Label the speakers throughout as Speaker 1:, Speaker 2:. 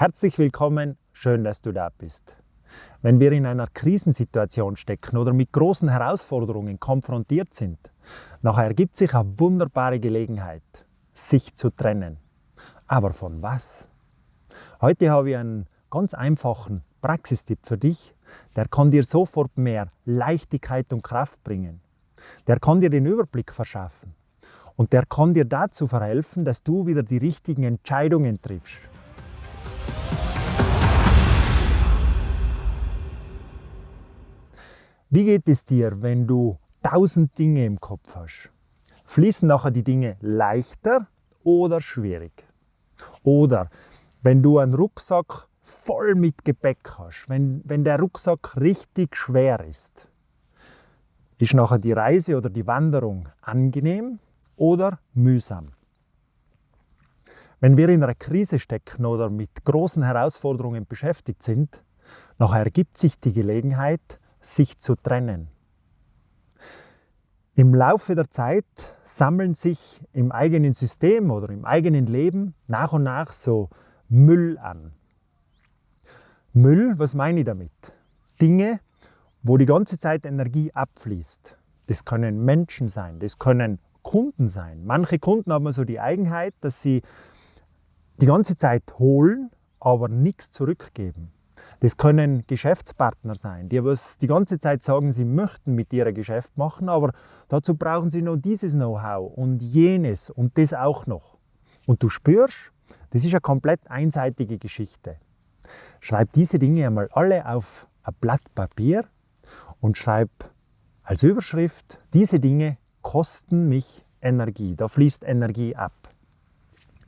Speaker 1: Herzlich willkommen, schön, dass du da bist. Wenn wir in einer Krisensituation stecken oder mit großen Herausforderungen konfrontiert sind, nachher ergibt sich eine wunderbare Gelegenheit, sich zu trennen. Aber von was? Heute habe ich einen ganz einfachen Praxistipp für dich, der kann dir sofort mehr Leichtigkeit und Kraft bringen. Der kann dir den Überblick verschaffen und der kann dir dazu verhelfen, dass du wieder die richtigen Entscheidungen triffst. Wie geht es dir, wenn du tausend Dinge im Kopf hast? Fließen nachher die Dinge leichter oder schwierig? Oder wenn du einen Rucksack voll mit Gepäck hast, wenn, wenn der Rucksack richtig schwer ist, ist nachher die Reise oder die Wanderung angenehm oder mühsam? Wenn wir in einer Krise stecken oder mit großen Herausforderungen beschäftigt sind, nachher ergibt sich die Gelegenheit, sich zu trennen. Im Laufe der Zeit sammeln sich im eigenen System oder im eigenen Leben nach und nach so Müll an. Müll, was meine ich damit? Dinge, wo die ganze Zeit Energie abfließt. Das können Menschen sein, das können Kunden sein. Manche Kunden haben so die Eigenheit, dass sie die ganze Zeit holen, aber nichts zurückgeben. Das können Geschäftspartner sein, die was die ganze Zeit sagen, sie möchten mit ein Geschäft machen, aber dazu brauchen sie noch dieses Know-how und jenes und das auch noch. Und du spürst, das ist eine komplett einseitige Geschichte. Schreib diese Dinge einmal alle auf ein Blatt Papier und schreib als Überschrift, diese Dinge kosten mich Energie. Da fließt Energie ab.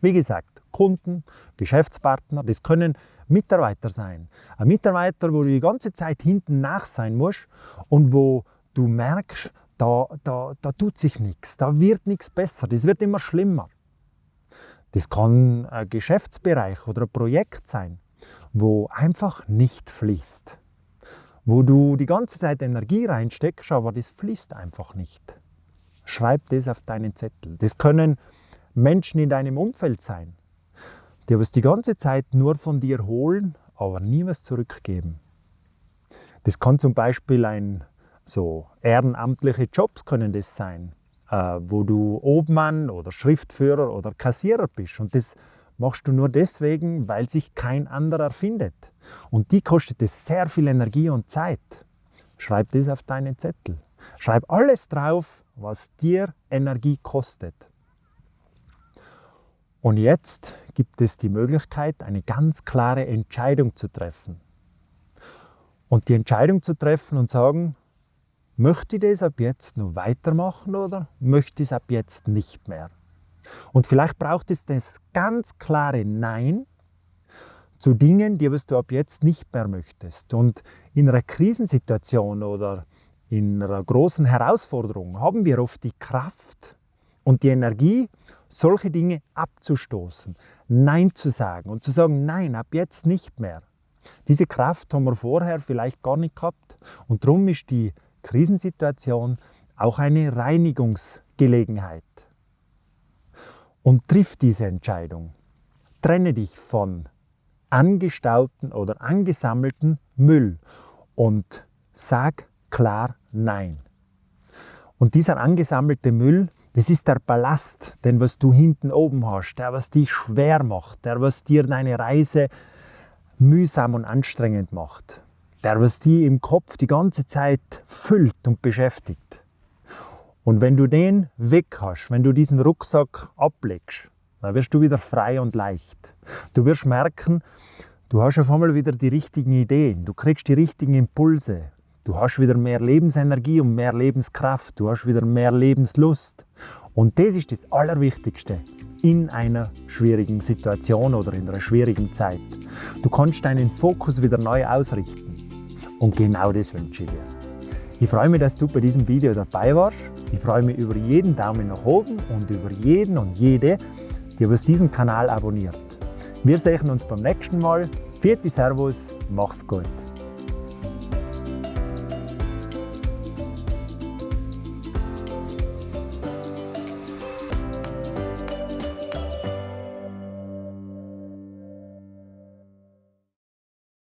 Speaker 1: Wie gesagt, Kunden, Geschäftspartner, das können Mitarbeiter sein. Ein Mitarbeiter, wo du die ganze Zeit hinten nach sein musst und wo du merkst, da, da, da tut sich nichts, da wird nichts besser, das wird immer schlimmer. Das kann ein Geschäftsbereich oder ein Projekt sein, wo einfach nicht fließt. Wo du die ganze Zeit Energie reinsteckst, aber das fließt einfach nicht. Schreib das auf deinen Zettel. Das können Menschen in deinem Umfeld sein die was die ganze Zeit nur von dir holen, aber nie was zurückgeben. Das kann zum Beispiel ein so ehrenamtliche Jobs können das sein, äh, wo du Obmann oder Schriftführer oder Kassierer bist und das machst du nur deswegen, weil sich kein anderer findet. Und die kostet es sehr viel Energie und Zeit. Schreib das auf deinen Zettel. Schreib alles drauf, was dir Energie kostet. Und jetzt gibt es die Möglichkeit, eine ganz klare Entscheidung zu treffen. Und die Entscheidung zu treffen und sagen, möchte ich das ab jetzt noch weitermachen oder möchte ich es ab jetzt nicht mehr? Und vielleicht braucht es das ganz klare Nein zu Dingen, die was du ab jetzt nicht mehr möchtest. Und in einer Krisensituation oder in einer großen Herausforderung haben wir oft die Kraft und die Energie, solche Dinge abzustoßen, Nein zu sagen und zu sagen, nein, ab jetzt nicht mehr. Diese Kraft haben wir vorher vielleicht gar nicht gehabt und darum ist die Krisensituation auch eine Reinigungsgelegenheit. Und triff diese Entscheidung. Trenne dich von angestauten oder angesammelten Müll und sag klar Nein. Und dieser angesammelte Müll, das ist der Ballast, den was du hinten oben hast, der was dich schwer macht, der was dir deine Reise mühsam und anstrengend macht, der was dich im Kopf die ganze Zeit füllt und beschäftigt. Und wenn du den weg hast, wenn du diesen Rucksack ablegst, dann wirst du wieder frei und leicht. Du wirst merken, du hast auf einmal wieder die richtigen Ideen, du kriegst die richtigen Impulse, du hast wieder mehr Lebensenergie und mehr Lebenskraft, du hast wieder mehr Lebenslust. Und das ist das Allerwichtigste in einer schwierigen Situation oder in einer schwierigen Zeit. Du kannst deinen Fokus wieder neu ausrichten. Und genau das wünsche ich dir. Ich freue mich, dass du bei diesem Video dabei warst. Ich freue mich über jeden Daumen nach oben und über jeden und jede, die was diesen Kanal abonniert. Wir sehen uns beim nächsten Mal. Vierte Servus, mach's gut.